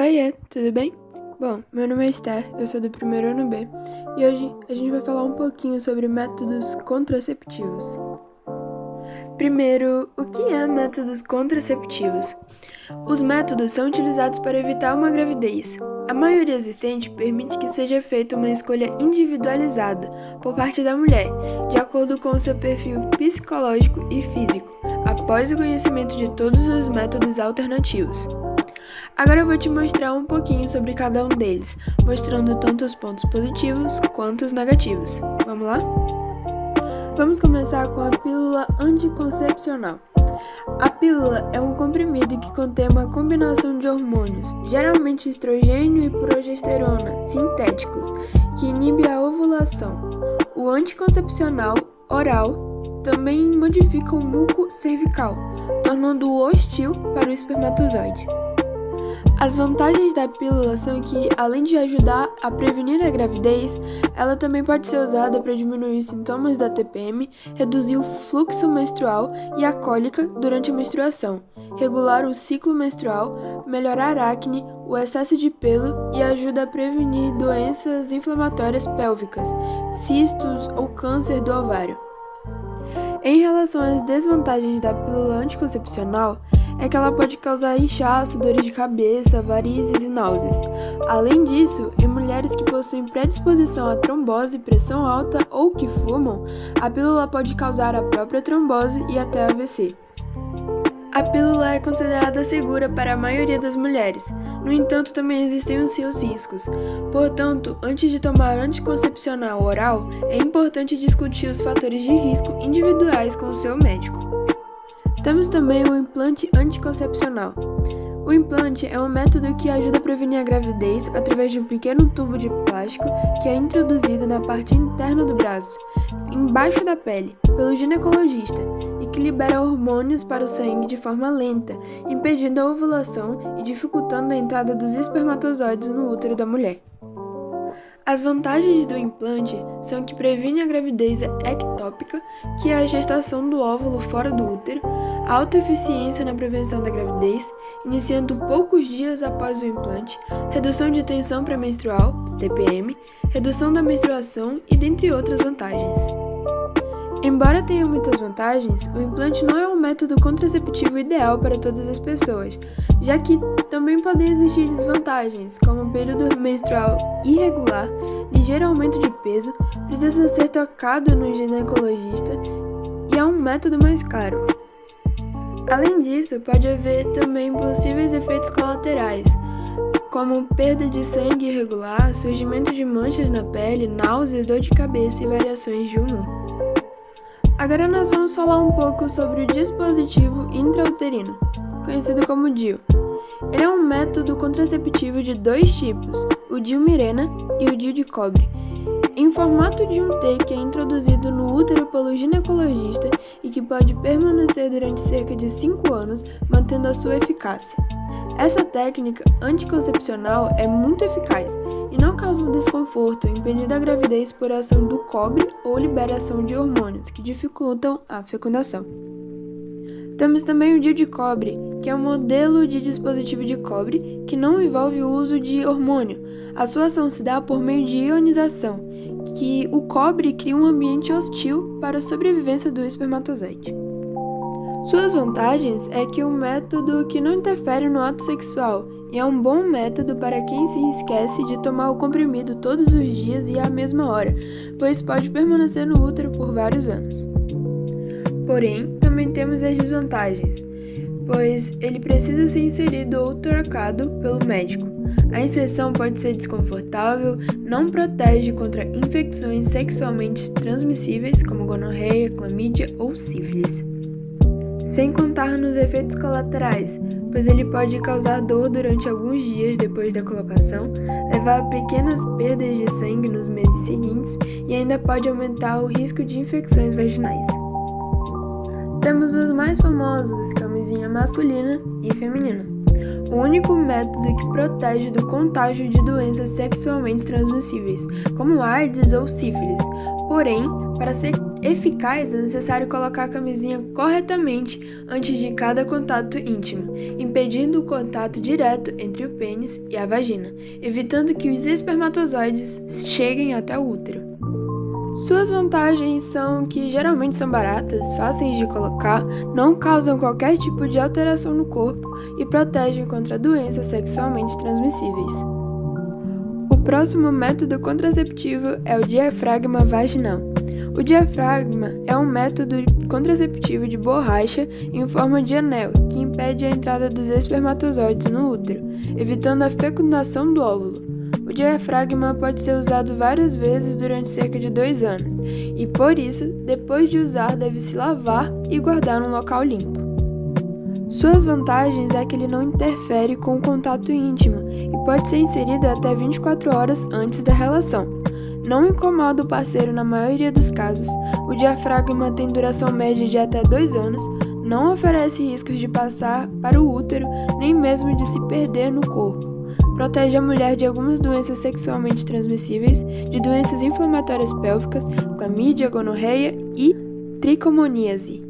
Oiê, tudo bem? Bom, meu nome é Esther, eu sou do primeiro ano B e hoje a gente vai falar um pouquinho sobre métodos contraceptivos. Primeiro, o que é métodos contraceptivos? Os métodos são utilizados para evitar uma gravidez. A maioria existente permite que seja feita uma escolha individualizada por parte da mulher, de acordo com o seu perfil psicológico e físico, após o conhecimento de todos os métodos alternativos. Agora eu vou te mostrar um pouquinho sobre cada um deles, mostrando tanto os pontos positivos quanto os negativos. Vamos lá? Vamos começar com a pílula anticoncepcional. A pílula é um comprimido que contém uma combinação de hormônios, geralmente estrogênio e progesterona, sintéticos, que inibe a ovulação. O anticoncepcional oral também modifica o muco cervical, tornando-o hostil para o espermatozoide. As vantagens da pílula são que, além de ajudar a prevenir a gravidez, ela também pode ser usada para diminuir os sintomas da TPM, reduzir o fluxo menstrual e a cólica durante a menstruação, regular o ciclo menstrual, melhorar a acne, o excesso de pelo e ajuda a prevenir doenças inflamatórias pélvicas, cistos ou câncer do ovário. Em relação às desvantagens da pílula anticoncepcional, é que ela pode causar inchaço, dores de cabeça, varizes e náuseas. Além disso, em mulheres que possuem predisposição a trombose, pressão alta ou que fumam, a pílula pode causar a própria trombose e até AVC. A pílula é considerada segura para a maioria das mulheres, no entanto, também existem os seus riscos. Portanto, antes de tomar anticoncepcional oral, é importante discutir os fatores de risco individuais com o seu médico. Temos também o implante anticoncepcional. O implante é um método que ajuda a prevenir a gravidez através de um pequeno tubo de plástico que é introduzido na parte interna do braço, embaixo da pele, pelo ginecologista e que libera hormônios para o sangue de forma lenta, impedindo a ovulação e dificultando a entrada dos espermatozoides no útero da mulher. As vantagens do implante são que previne a gravidez ectópica, que é a gestação do óvulo fora do útero, alta eficiência na prevenção da gravidez, iniciando poucos dias após o implante, redução de tensão pré-menstrual, TPM, redução da menstruação e dentre outras vantagens. Embora tenha muitas vantagens, o implante não é um método contraceptivo ideal para todas as pessoas, já que também podem existir desvantagens, como período menstrual irregular, ligeiro aumento de peso, precisa ser tocado no ginecologista e é um método mais caro. Além disso, pode haver também possíveis efeitos colaterais, como perda de sangue irregular, surgimento de manchas na pele, náuseas, dor de cabeça e variações de humor. Agora nós vamos falar um pouco sobre o dispositivo intrauterino, conhecido como DIU. Ele é um método contraceptivo de dois tipos, o DIU Mirena e o DIU de cobre, em formato de um T que é introduzido no útero pelo ginecologista e que pode permanecer durante cerca de 5 anos, mantendo a sua eficácia. Essa técnica anticoncepcional é muito eficaz e não causa desconforto, impedindo a gravidez por ação do cobre ou liberação de hormônios que dificultam a fecundação. Temos também o DIU de cobre, que é um modelo de dispositivo de cobre que não envolve o uso de hormônio. A sua ação se dá por meio de ionização, que o cobre cria um ambiente hostil para a sobrevivência do espermatozoide. Suas vantagens é que um método que não interfere no ato sexual e é um bom método para quem se esquece de tomar o comprimido todos os dias e à mesma hora, pois pode permanecer no útero por vários anos. Porém, também temos as desvantagens, pois ele precisa ser inserido ou trocado pelo médico. A inserção pode ser desconfortável, não protege contra infecções sexualmente transmissíveis como gonorreia, clamídia ou sífilis sem contar nos efeitos colaterais, pois ele pode causar dor durante alguns dias depois da colocação, levar a pequenas perdas de sangue nos meses seguintes e ainda pode aumentar o risco de infecções vaginais. Temos os mais famosos, camisinha masculina e feminina. O único método que protege do contágio de doenças sexualmente transmissíveis, como AIDS ou sífilis. Porém, para ser eficaz, é necessário colocar a camisinha corretamente antes de cada contato íntimo, impedindo o contato direto entre o pênis e a vagina, evitando que os espermatozoides cheguem até o útero. Suas vantagens são que geralmente são baratas, fáceis de colocar, não causam qualquer tipo de alteração no corpo e protegem contra doenças sexualmente transmissíveis. O próximo método contraceptivo é o diafragma vaginal. O diafragma é um método contraceptivo de borracha em forma de anel que impede a entrada dos espermatozoides no útero, evitando a fecundação do óvulo. O diafragma pode ser usado várias vezes durante cerca de dois anos, e por isso, depois de usar, deve se lavar e guardar num local limpo. Suas vantagens é que ele não interfere com o contato íntimo e pode ser inserido até 24 horas antes da relação não incomoda o parceiro na maioria dos casos, o diafragma tem duração média de até 2 anos, não oferece riscos de passar para o útero nem mesmo de se perder no corpo. Protege a mulher de algumas doenças sexualmente transmissíveis, de doenças inflamatórias pélvicas, clamídia, gonorreia e tricomoníase.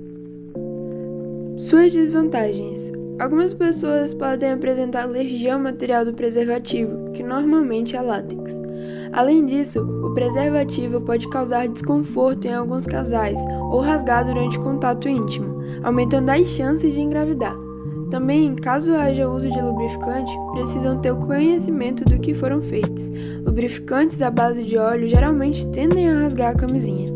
Suas desvantagens: Algumas pessoas podem apresentar alergia ao material do preservativo, que normalmente é látex. Além disso, o preservativo pode causar desconforto em alguns casais ou rasgar durante contato íntimo, aumentando as chances de engravidar. Também, caso haja uso de lubrificante, precisam ter o conhecimento do que foram feitos. Lubrificantes à base de óleo geralmente tendem a rasgar a camisinha.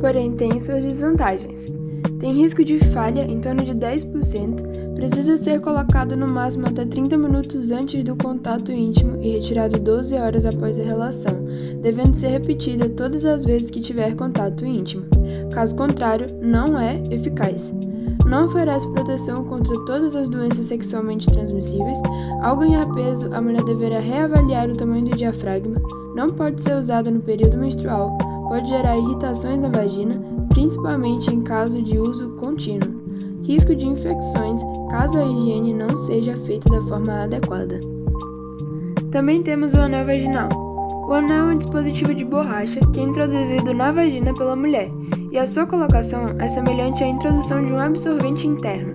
Porém, tem suas desvantagens. Tem risco de falha em torno de 10%, precisa ser colocado no máximo até 30 minutos antes do contato íntimo e retirado 12 horas após a relação, devendo ser repetida todas as vezes que tiver contato íntimo. Caso contrário, não é eficaz. Não oferece proteção contra todas as doenças sexualmente transmissíveis. Ao ganhar peso, a mulher deverá reavaliar o tamanho do diafragma. Não pode ser usado no período menstrual. Pode gerar irritações na vagina, principalmente em caso de uso contínuo. Risco de infecções caso a higiene não seja feita da forma adequada. Também temos o anel vaginal. O anel é um dispositivo de borracha que é introduzido na vagina pela mulher, e a sua colocação é semelhante à introdução de um absorvente interno.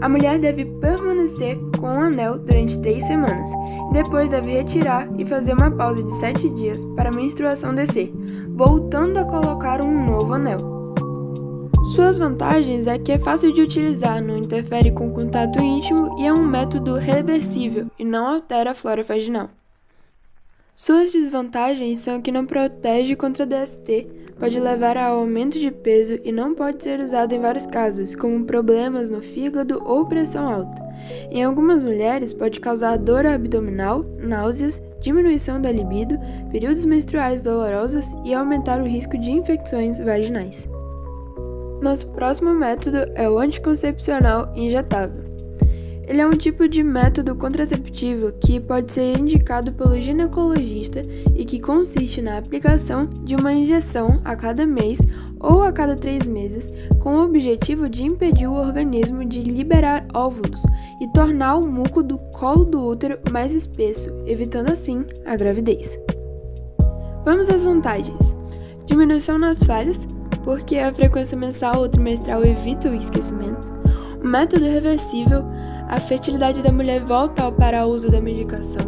A mulher deve permanecer com o anel durante três semanas, e depois deve retirar e fazer uma pausa de sete dias para a menstruação descer, voltando a colocar um novo anel. Suas vantagens é que é fácil de utilizar, não interfere com contato íntimo e é um método reversível e não altera a flora vaginal. Suas desvantagens são que não protege contra DST, pode levar a aumento de peso e não pode ser usado em vários casos, como problemas no fígado ou pressão alta. Em algumas mulheres, pode causar dor abdominal, náuseas, diminuição da libido, períodos menstruais dolorosos e aumentar o risco de infecções vaginais. Nosso próximo método é o anticoncepcional injetável. Ele é um tipo de método contraceptivo que pode ser indicado pelo ginecologista e que consiste na aplicação de uma injeção a cada mês ou a cada três meses, com o objetivo de impedir o organismo de liberar óvulos e tornar o muco do colo do útero mais espesso, evitando assim a gravidez. Vamos às vantagens: diminuição nas falhas porque a frequência mensal ou trimestral evita o esquecimento. O método reversível, a fertilidade da mulher volta ao para uso da medicação.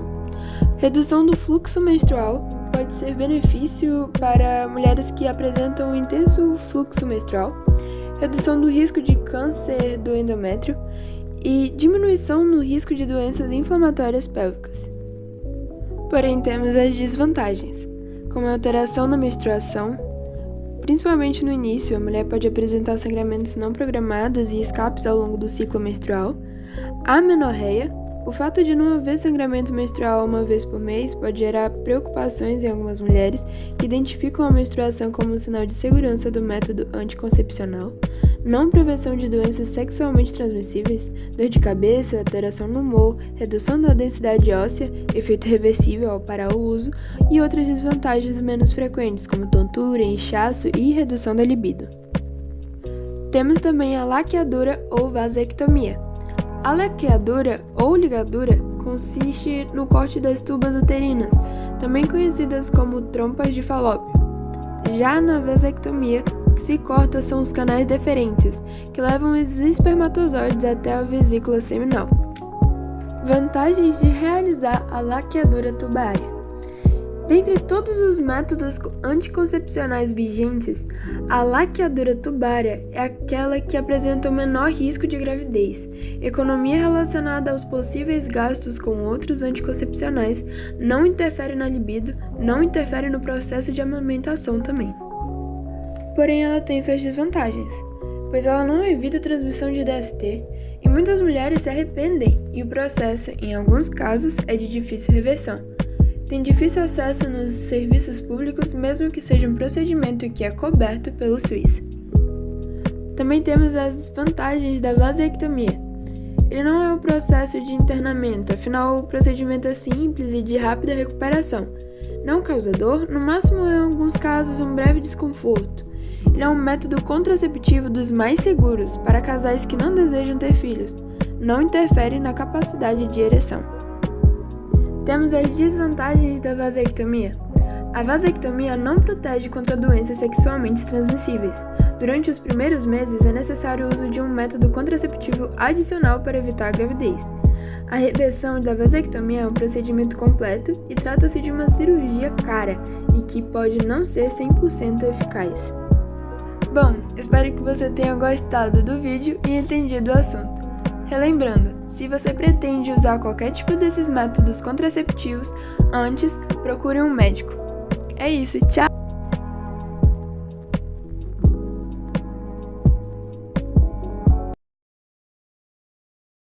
Redução do fluxo menstrual pode ser benefício para mulheres que apresentam um intenso fluxo menstrual, redução do risco de câncer do endométrio e diminuição no risco de doenças inflamatórias pélvicas. Porém, temos as desvantagens, como alteração na menstruação, Principalmente no início, a mulher pode apresentar sangramentos não programados e escapes ao longo do ciclo menstrual. A menorreia, o fato de não haver sangramento menstrual uma vez por mês pode gerar preocupações em algumas mulheres que identificam a menstruação como um sinal de segurança do método anticoncepcional não prevenção de doenças sexualmente transmissíveis, dor de cabeça, alteração no humor, redução da densidade óssea, efeito reversível ao parar o uso e outras desvantagens menos frequentes, como tontura, inchaço e redução da libido. Temos também a laqueadura ou vasectomia. A laqueadura ou ligadura consiste no corte das tubas uterinas, também conhecidas como trompas de falópio. Já na vasectomia, que se corta são os canais deferentes, que levam os espermatozoides até a vesícula seminal. Vantagens de realizar a laqueadura tubária. Dentre todos os métodos anticoncepcionais vigentes, a laqueadura tubária é aquela que apresenta o menor risco de gravidez, economia relacionada aos possíveis gastos com outros anticoncepcionais, não interfere na libido, não interfere no processo de amamentação também. Porém, ela tem suas desvantagens, pois ela não evita a transmissão de DST e muitas mulheres se arrependem, e o processo, em alguns casos, é de difícil reversão tem difícil acesso nos serviços públicos, mesmo que seja um procedimento que é coberto pelo SUS. Também temos as vantagens da vasectomia. Ele não é um processo de internamento, afinal, o procedimento é simples e de rápida recuperação. Não causa dor, no máximo, em alguns casos, um breve desconforto. Ele é um método contraceptivo dos mais seguros para casais que não desejam ter filhos. Não interfere na capacidade de ereção. Temos as desvantagens da vasectomia. A vasectomia não protege contra doenças sexualmente transmissíveis. Durante os primeiros meses é necessário o uso de um método contraceptivo adicional para evitar a gravidez. A reversão da vasectomia é um procedimento completo e trata-se de uma cirurgia cara e que pode não ser 100% eficaz. Bom, espero que você tenha gostado do vídeo e entendido o assunto. Relembrando, se você pretende usar qualquer tipo desses métodos contraceptivos, antes procure um médico. É isso, tchau!